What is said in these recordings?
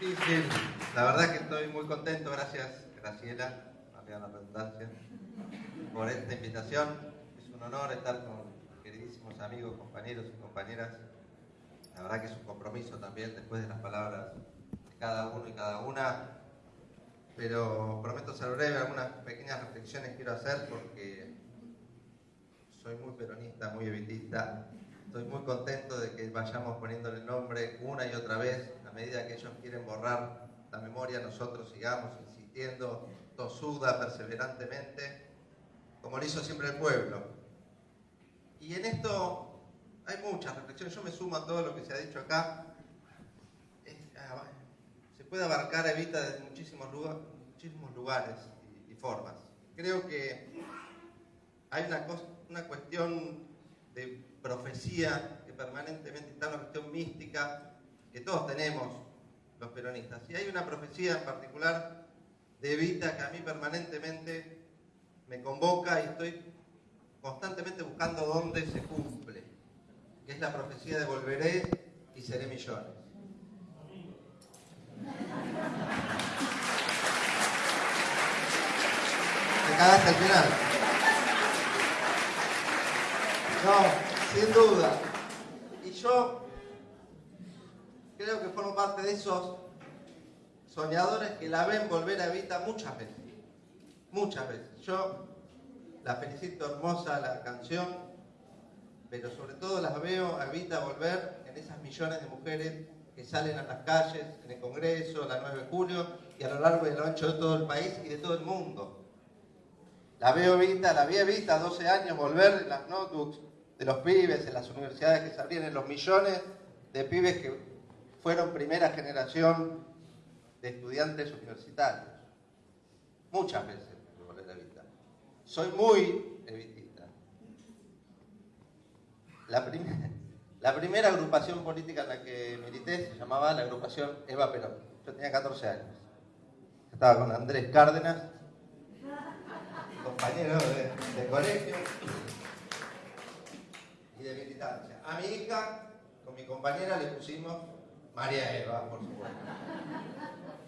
Difícil. La verdad que estoy muy contento, gracias Graciela, valga la redundancia, por esta invitación. Es un honor estar con queridísimos amigos, compañeros y compañeras. La verdad que es un compromiso también después de las palabras de cada uno y cada una. Pero prometo ser breve, algunas pequeñas reflexiones quiero hacer porque soy muy peronista, muy evitista. Estoy muy contento de que vayamos poniéndole nombre una y otra vez medida que ellos quieren borrar la memoria, nosotros sigamos insistiendo tosuda, perseverantemente, como lo hizo siempre el pueblo. Y en esto hay muchas reflexiones, yo me sumo a todo lo que se ha dicho acá. Ah, se puede abarcar Evita desde muchísimos, muchísimos lugares y, formas. Creo que hay una, una cuestión de profecía que permanentemente está, una cuestión mística, que todos tenemos los peronistas. Y hay una profecía en particular de Evita que a mí permanentemente me convoca y estoy constantemente buscando dónde se cumple, que es la profecía de volveré y seré millones. Te cagaste al final. No, sin duda. Y yo parte de esos soñadores que la ven volver a Evita muchas veces. Muchas veces. Yo la felicito hermosa la canción, pero sobre todo las veo a Evita volver en esas millones de mujeres que salen a las calles, en el Congreso, la 9 de julio y a lo largo y a lo ancho de todo el país y de todo el mundo. La veo Evita, la vi Evita 12 años volver en las notebooks de los pibes, en las universidades que se abrían, en los millones de pibes que fueron primera generación de estudiantes universitarios. Muchas veces me la Evita. Soy muy evitista. La, la primera agrupación política en la que milité se llamaba la agrupación Eva Perón. Yo tenía 14 años. Estaba con Andrés Cárdenas, compañero de, de colegio y de militancia. A mi hija, con mi compañera, le pusimos María Eva, por supuesto.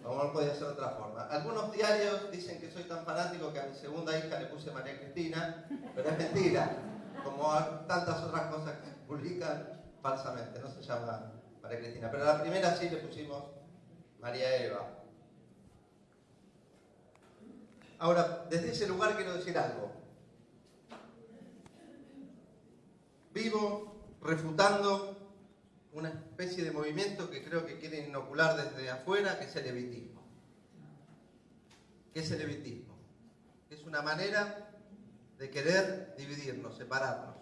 Como no podía ser de otra forma. Algunos diarios dicen que soy tan fanático que a mi segunda hija le puse María Cristina, pero es mentira. Como tantas otras cosas que publican falsamente, no se llama María Cristina. Pero a la primera sí le pusimos María Eva. Ahora, desde ese lugar quiero decir algo. Vivo refutando una especie de movimiento que creo que quieren inocular desde afuera, que es el evitismo. ¿Qué es el evitismo? Es una manera de querer dividirnos, separarnos,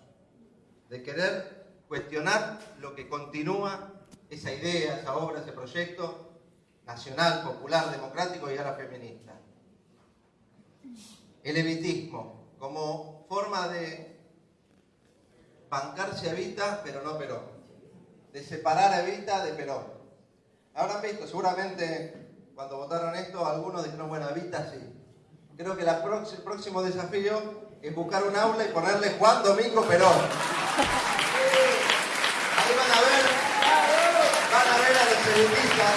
de querer cuestionar lo que continúa esa idea, esa obra, ese proyecto nacional, popular, democrático y ahora feminista. El evitismo como forma de bancarse a Evita, pero no Perón de separar a Evita de Perón. Habrán visto, seguramente cuando votaron esto, algunos dijeron, bueno, Evita sí. Creo que el próximo desafío es buscar un aula y ponerle Juan Domingo Perón. Ahí van a ver, van a ver a los evitistas,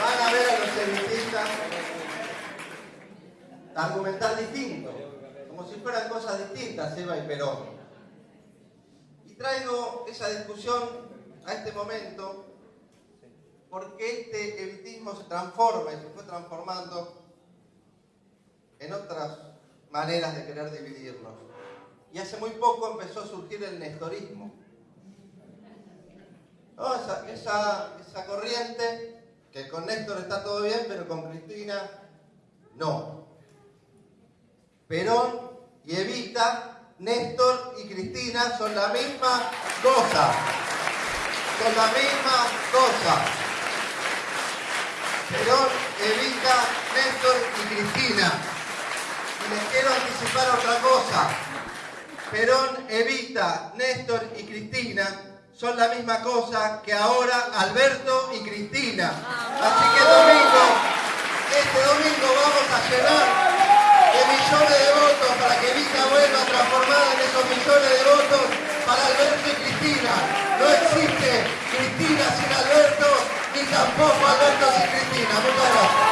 van a ver a los evitistas argumentar distinto, como si fueran cosas distintas, Eva y Perón traigo esa discusión a este momento porque este evitismo se transforma y se fue transformando en otras maneras de querer dividirnos. Y hace muy poco empezó a surgir el nestorismo. esa, esa corriente que con Néstor está todo bien, pero con Cristina no. Perón y Evita Néstor y Cristina son la misma cosa. Son la misma cosa. Perón, Evita, Néstor y Cristina. Y les quiero anticipar otra cosa. Perón, Evita, Néstor y Cristina son la misma cosa que ahora Alberto y Cristina. Así que domingo, este domingo vamos a llenar de votos para Alberto y Cristina. No existe Cristina sin Alberto, ni tampoco Alberto sin Cristina. Muchas gracias.